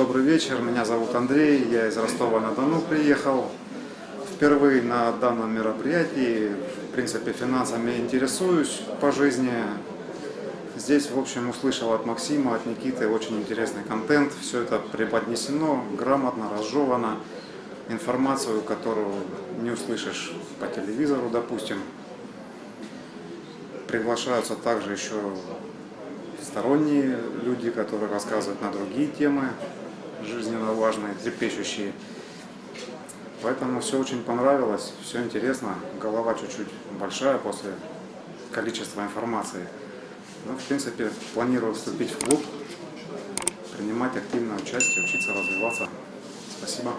Добрый вечер, меня зовут Андрей, я из Ростова-на-Дону приехал. Впервые на данном мероприятии, в принципе, финансами интересуюсь по жизни. Здесь, в общем, услышал от Максима, от Никиты очень интересный контент. Все это преподнесено, грамотно, разжевано. Информацию, которую не услышишь по телевизору, допустим. Приглашаются также еще сторонние люди, которые рассказывают на другие темы, важные, трепещущие. Поэтому все очень понравилось, все интересно. Голова чуть-чуть большая после количества информации. Но, в принципе, планирую вступить в клуб, принимать активное участие, учиться развиваться. Спасибо.